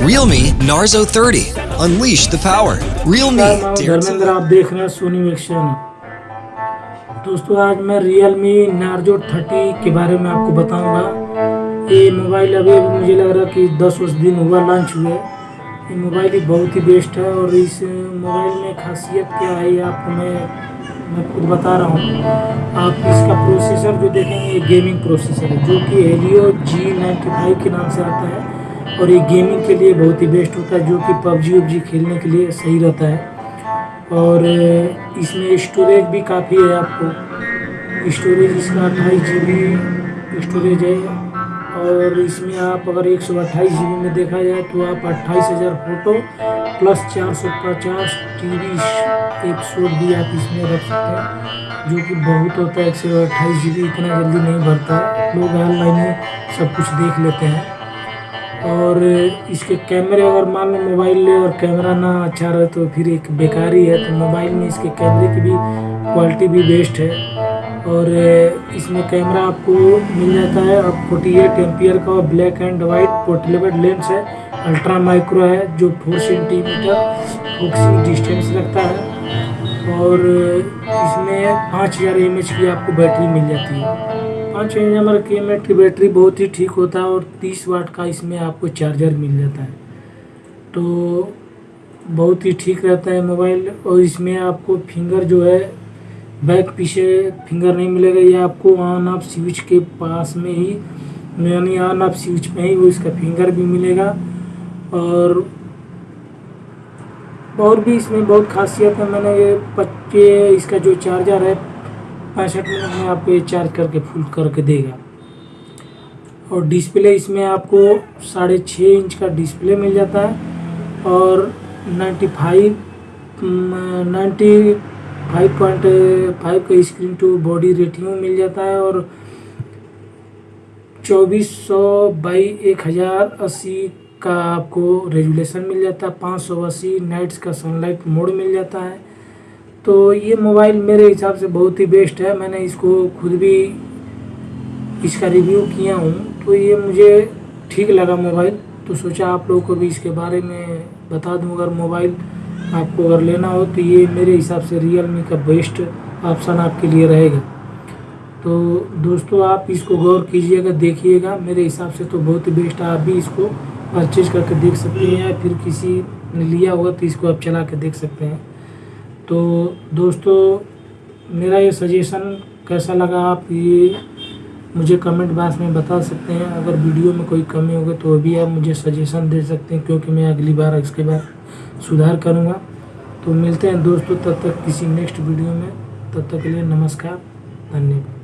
Realme Narzo 30. Unleash the power. Realme. Dharmendra आप देख रहे हैं सोनी मिक्सन दोस्तों आज मैं रियल मी नार्जो थर्टी के बारे में आपको बताऊँगा ये मोबाइल अभी अभी मुझे लग रहा है कि दस उस दिन हुआ लॉन्च हुए ये मोबाइल ही बहुत ही बेस्ट है और इस मोबाइल में खासियत क्या है ये आपको मैं मैं खुद बता रहा हूँ आप इसका प्रोसेसर जो देखेंगे ये गेमिंग प्रोसेसर है जो कि हेलियो जी नाइन्टी फाइव के नाम से आता है और ये गेमिंग के लिए बहुत ही बेस्ट होता है, जो कि पबजी वबजी खेलने के लिए सही रहता है। और इसमें स्टोरेज भी काफ़ी है आपको। स्टोरेज इसका अट्ठाईस जी बी स्टोरेज है। और इसमें आप अगर एक सौ अट्ठाईस जी में देखा जाए तो आप अट्ठाईस हज़ार फ़ोटो प्लस चार सौ पचास टी वी एपिसोड भी आप इसमें रख सकते हैं, जो कि बहुत होता है। एक सौ अट्ठाईस जी बी इतना जल्दी नहीं भरता लोग ऑनलाइन ही सब कुछ देख लेते हैं। और इसके कैमरे अगर मान लो मोबाइल ले और कैमरा ना अच्छा रहे तो फिर एक बेकार ही। तो मोबाइल में इसके कैमरे की भी क्वालिटी भी बेस्ट है। और इसमें कैमरा आपको मिल जाता है। और फोर्टी एट एम्पियर का black and white portable lens है। अल्ट्रा माइक्रो है जो फोर सेंटीमीटर फोकसिंग डिस्टेंस रखता है। और इसमें पाँच हज़ार एम की आपको बैटरी मिल जाती है। पाँच हज़ार की एम की बैटरी बहुत ही ठीक होता है और तीस वाट का इसमें आपको चार्जर मिल जाता है। तो बहुत ही ठीक रहता है मोबाइल और इसमें आपको फिंगर जो है बैक पीछे फिंगर नहीं मिलेगा। ये आपको ऑन ऑफ़ स्विच के पास में ही, यानी ऑन ऑफ़ स्विच में ही वो इसका फिंगर भी मिलेगा। और और भी इसमें बहुत खासियत है। मैंने ये इसका जो चार्जर है पैंसठ मिनट में आपको ये चार्ज करके फुल करके देगा। और डिस्प्ले इसमें आपको साढ़े छः इंच का डिस्प्ले मिल जाता है और ninety five ninety five point five का स्क्रीन टू बॉडी रेटिंग मिल जाता है और चौबीस सौ बाई एक हज़ार अस्सी का आपको रेजुलेशन मिल जाता है। पाँच सौ अस्सी नाइट्स का सनलाइट मोड मिल जाता है। तो ये मोबाइल मेरे हिसाब से बहुत ही बेस्ट है। मैंने इसको खुद भी इसका रिव्यू किया हूँ। तो ये मुझे ठीक लगा मोबाइल। तो सोचा आप लोगों को भी इसके बारे में बता दूँ। अगर मोबाइल आपको अगर लेना हो तो ये मेरे हिसाब से रियल मी का बेस्ट ऑप्शन आपके लिए रहेगा। तो दोस्तों, आप इसको गौर कीजिएगा देखिएगा, मेरे हिसाब से तो बहुत ही बेस्ट आप भी इसको परचेज करके देख सकते हैं या फिर किसी ने लिया होगा तो इसको आप चला के देख सकते हैं। तो दोस्तों, मेरा ये सजेशन कैसा लगा आप ये मुझे कमेंट बॉक्स में बता सकते हैं। अगर वीडियो में कोई कमी होगी तो भी आप मुझे सजेशन दे सकते हैं, क्योंकि मैं अगली बार इसके बाद सुधार करूँगा। तो मिलते हैं दोस्तों, तब तक किसी नेक्स्ट वीडियो में। तब तक के लिए नमस्कार, धन्यवाद।